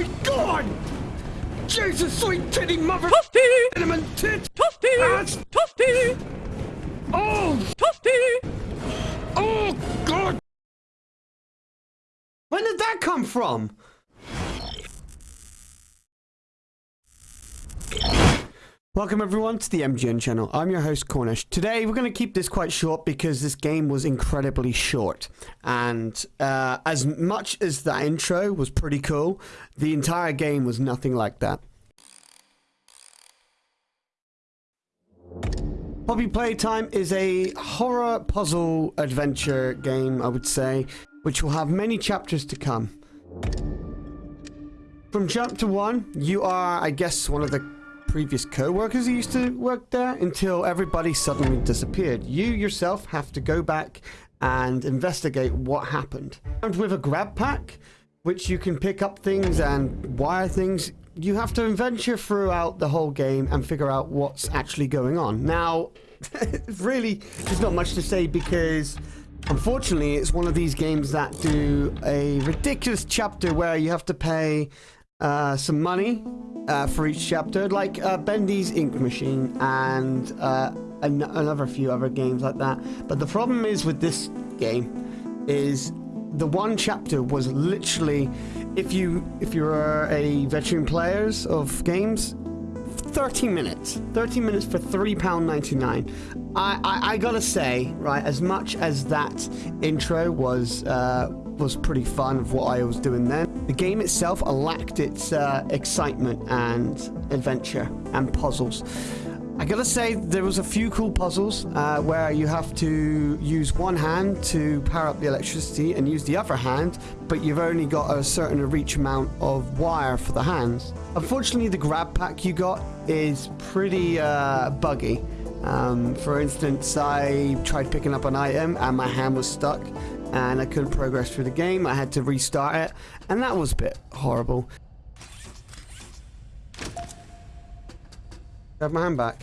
my god! Jesus, sweet titty mother! Toasty! Cinnamon tit! Toasty! That's- Toasty! Oh! Toasty! Oh, God! When did that come from? Welcome everyone to the MGN channel. I'm your host Cornish. Today we're going to keep this quite short because this game was incredibly short. And uh, as much as that intro was pretty cool, the entire game was nothing like that. Poppy Playtime is a horror puzzle adventure game, I would say, which will have many chapters to come. From chapter one, you are, I guess, one of the previous co-workers who used to work there until everybody suddenly disappeared. You yourself have to go back and investigate what happened. And with a grab pack, which you can pick up things and wire things, you have to adventure throughout the whole game and figure out what's actually going on. Now, really, there's not much to say because unfortunately it's one of these games that do a ridiculous chapter where you have to pay uh, some money uh, for each chapter, like uh, Bendy's Ink Machine and uh, an another few other games like that. But the problem is with this game is the one chapter was literally, if you if you're a veteran players of games, 30 minutes. 30 minutes for £3.99. I, I, I gotta say, right, as much as that intro was uh, was pretty fun of what I was doing then, the game itself lacked its uh, excitement and adventure and puzzles. I gotta say, there was a few cool puzzles uh, where you have to use one hand to power up the electricity and use the other hand, but you've only got a certain reach amount of wire for the hands. Unfortunately, the grab pack you got is pretty uh, buggy. Um, for instance, I tried picking up an item and my hand was stuck and I couldn't progress through the game. I had to restart it, and that was a bit horrible. I Have my hand back.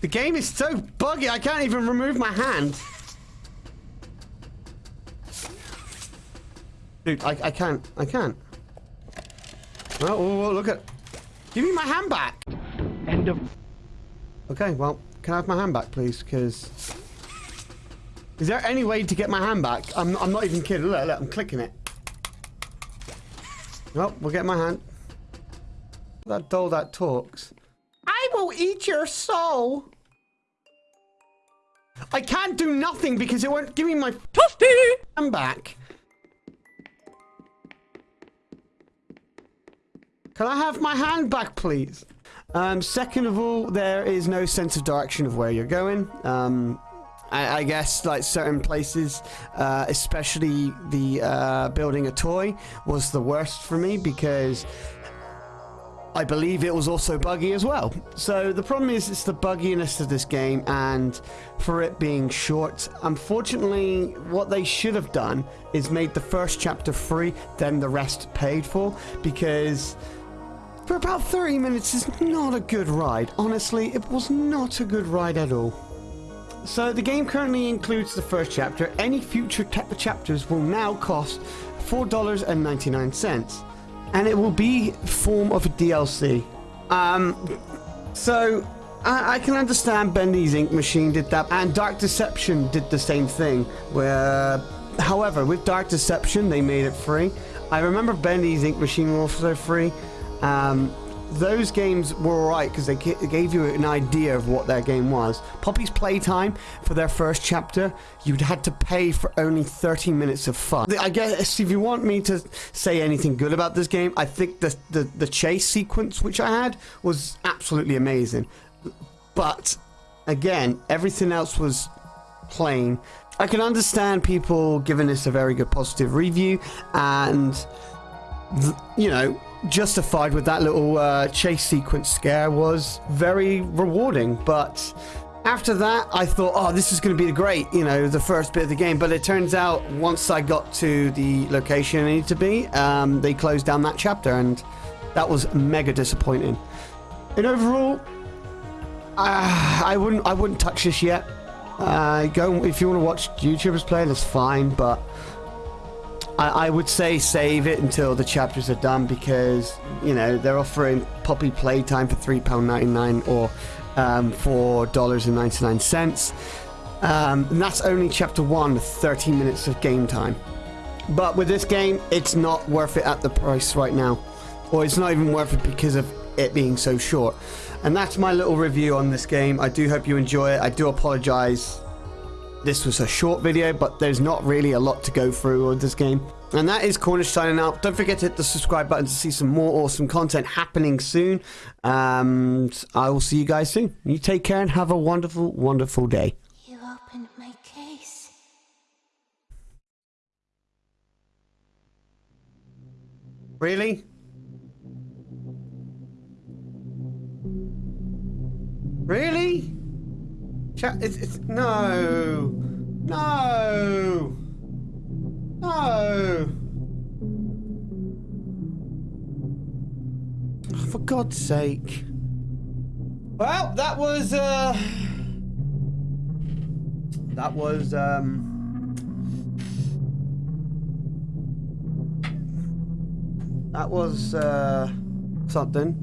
The game is so buggy, I can't even remove my hand. Dude, I, I can't. I can't. Oh, oh, oh, look at... Give me my hand back! End of... Okay, well, can I have my hand back, please? Because... Is there any way to get my hand back? I'm, I'm not even kidding. Look, look, I'm clicking it. Well, we'll get my hand. That doll that talks. I will eat your soul. I can't do nothing because it won't give me my Toasty! hand back. Can I have my hand back, please? Um, second of all, there is no sense of direction of where you're going. Um, I, I guess like certain places, uh, especially the uh, building a toy, was the worst for me because I believe it was also buggy as well. So the problem is it's the bugginess of this game and for it being short, unfortunately what they should have done is made the first chapter free, then the rest paid for because for about 30 minutes is not a good ride. Honestly, it was not a good ride at all. So the game currently includes the first chapter. Any future chapters will now cost $4.99 and it will be form of a DLC. Um, so I, I, can understand Bendy's Ink Machine did that, and Dark Deception did the same thing. Where, however, with Dark Deception they made it free. I remember Bendy's Ink Machine was also free. Um, those games were alright because they gave you an idea of what their game was. Poppy's Playtime, for their first chapter, you'd had to pay for only 30 minutes of fun. I guess if you want me to say anything good about this game, I think the, the, the chase sequence which I had was absolutely amazing. But, again, everything else was plain. I can understand people giving this a very good positive review and, you know, justified with that little uh, chase sequence scare was very rewarding. But after that, I thought, oh, this is going to be great, you know, the first bit of the game. But it turns out once I got to the location I needed to be, um, they closed down that chapter, and that was mega disappointing. And overall, uh, I wouldn't, I wouldn't touch this yet. Uh, go if you want to watch YouTubers play, that's fine. But I, I would say save it until the chapters are done because you know they're offering Poppy playtime for three pound ninety nine or um, four dollars and ninety nine cents. Um, and that's only chapter one with 30 minutes of game time. But with this game, it's not worth it at the price right now. Or it's not even worth it because of it being so short. And that's my little review on this game. I do hope you enjoy it. I do apologize. This was a short video, but there's not really a lot to go through with this game. And that is Cornish signing out. Don't forget to hit the subscribe button to see some more awesome content happening soon. And I will see you guys soon. You take care and have a wonderful, wonderful day. You opened my case. Really? Really? Chat, it's, it's, no. No. No. Oh, for God's sake. Well, that was, uh... That was, um... That was, uh... Something.